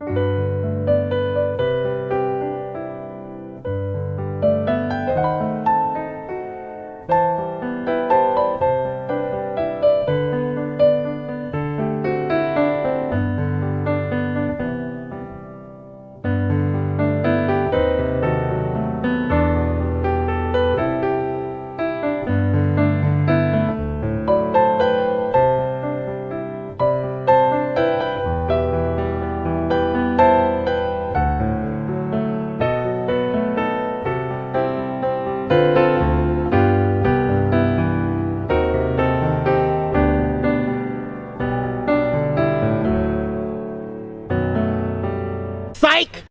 you Psych!